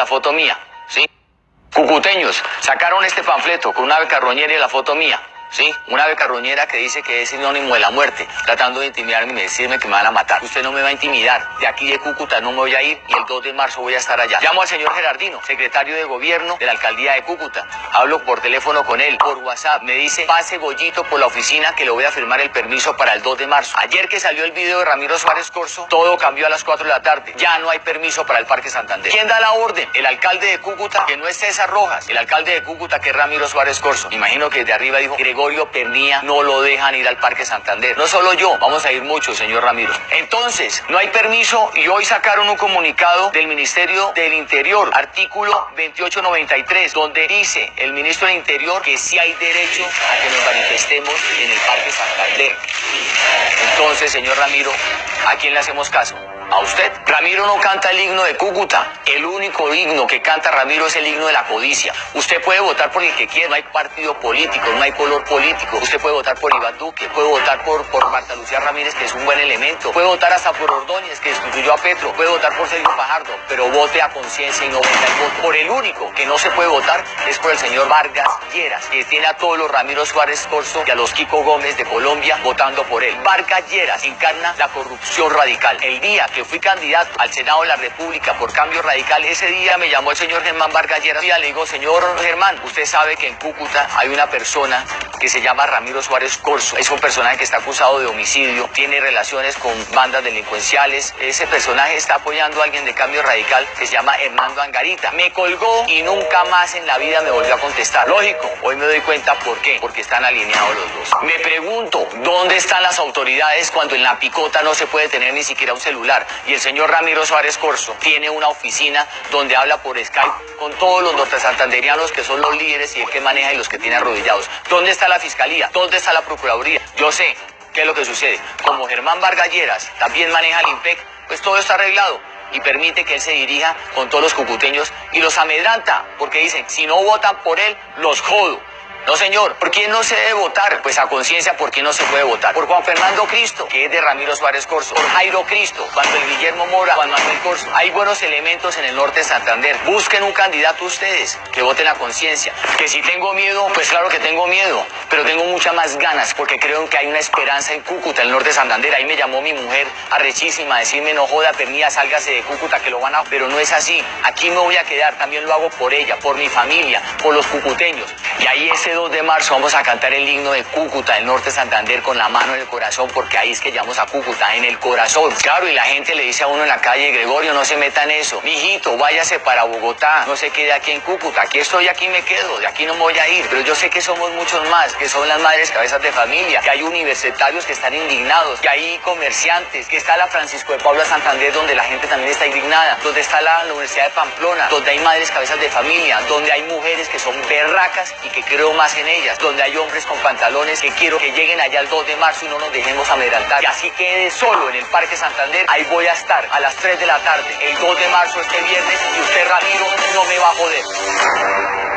la foto mía, ¿sí? Cucuteños sacaron este panfleto con una carroñera y la foto mía. Sí, una ave carroñera que dice que es sinónimo de la muerte, tratando de intimidarme y decirme que me van a matar. Usted no me va a intimidar. De aquí de Cúcuta no me voy a ir y el 2 de marzo voy a estar allá. Llamo al señor Gerardino, secretario de gobierno de la alcaldía de Cúcuta. Hablo por teléfono con él, por WhatsApp. Me dice, pase Bollito por la oficina que le voy a firmar el permiso para el 2 de marzo. Ayer que salió el video de Ramiro Suárez Corso, todo cambió a las 4 de la tarde. Ya no hay permiso para el Parque Santander. ¿Quién da la orden? El alcalde de Cúcuta, que no es César Rojas. El alcalde de Cúcuta, que es Ramiro Suárez Corso. Imagino que de arriba dijo, Pernía no lo dejan ir al Parque Santander. No solo yo, vamos a ir muchos, señor Ramiro. Entonces, no hay permiso y hoy sacaron un comunicado del Ministerio del Interior, artículo 2893, donde dice el ministro del Interior que sí hay derecho a que nos manifestemos en el Parque Santander. Entonces, señor Ramiro, ¿a quién le hacemos caso? A usted. Ramiro no canta el himno de Cúcuta. El único himno que canta Ramiro es el himno de la codicia. Usted puede votar por el que quiera. No hay partido político, no hay color político. Usted puede votar por Iván Duque, puede votar por, por Marta Lucía Ramírez, que es un buen elemento. Puede votar hasta por Ordóñez, que destituyó a Petro. Puede votar por Sergio Fajardo, pero vote a conciencia y no vote al voto. Por el único que no se puede votar es por el señor Vargas Lleras, que tiene a todos los Ramiro Suárez Corso y a los Kiko Gómez de Colombia votando por él. Vargas Lleras encarna la corrupción radical. El día que fui candidato al Senado de la República por cambio radical, ese día me llamó el señor Germán Vargas Lleras y le digo, señor Germán, usted sabe que en Cúcuta hay una persona que se llama Ramiro Suárez Corso. Es un personaje que está acusado de homicidio, tiene relaciones con bandas delincuenciales. Ese personaje está apoyando a alguien de cambio radical que se llama Hernando Angarita. Me colgó y nunca más en la vida me volvió a contestar. Lógico, hoy me doy cuenta por qué, porque están alineados los dos. Me pregunto, ¿dónde están las autoridades cuando en la picota no se puede tener ni siquiera un celular? Y el señor Ramiro Suárez Corso tiene una oficina donde habla por Skype con todos los nortesantanderianos que son los líderes y el que maneja y los que tiene arrodillados. ¿Dónde está la fiscalía? ¿Dónde está la procuraduría? Yo sé qué es lo que sucede. Como Germán Vargalleras también maneja el IMPEC, pues todo está arreglado y permite que él se dirija con todos los cucuteños y los amedranta, porque dicen, si no votan por él, los jodo. No, señor. ¿Por quién no se debe votar? Pues a conciencia, ¿por quién no se puede votar? Por Juan Fernando Cristo, que es de Ramiro Suárez Corso. Por Jairo Cristo, Manuel Guillermo Mora, Juan Manuel Corso. Hay buenos elementos en el norte de Santander. Busquen un candidato ustedes, que voten a conciencia. Que si tengo miedo, pues claro que tengo miedo, pero tengo muchas más ganas porque creo que hay una esperanza en Cúcuta, el norte de Santander. Ahí me llamó mi mujer arrechísima a decirme, no joda, pernía, sálgase de Cúcuta, que lo van a... Pero no es así. Aquí me voy a quedar. También lo hago por ella, por mi familia, por los cucuteños. Y ahí ese 2 de marzo vamos a cantar el himno de Cúcuta, el norte de Santander, con la mano en el corazón, porque ahí es que llamamos a Cúcuta, en el corazón. Claro, y la gente le dice a uno en la calle, Gregorio, no se meta en eso. Mijito, váyase para Bogotá, no se quede aquí en Cúcuta. Aquí estoy, aquí me quedo, de aquí no me voy a ir. Pero yo sé que somos muchos más, que son las madres cabezas de familia, que hay universitarios que están indignados, que hay comerciantes, que está la Francisco de Paula Santander, donde la gente también está indignada, donde está la Universidad de Pamplona, donde hay madres cabezas de familia, donde hay mujeres que son berracas y que creo en ellas, donde hay hombres con pantalones que quiero que lleguen allá el 2 de marzo y no nos dejemos amedrantar. Y así quede solo en el Parque Santander, ahí voy a estar a las 3 de la tarde, el 2 de marzo este viernes y usted Ramiro no me va a joder.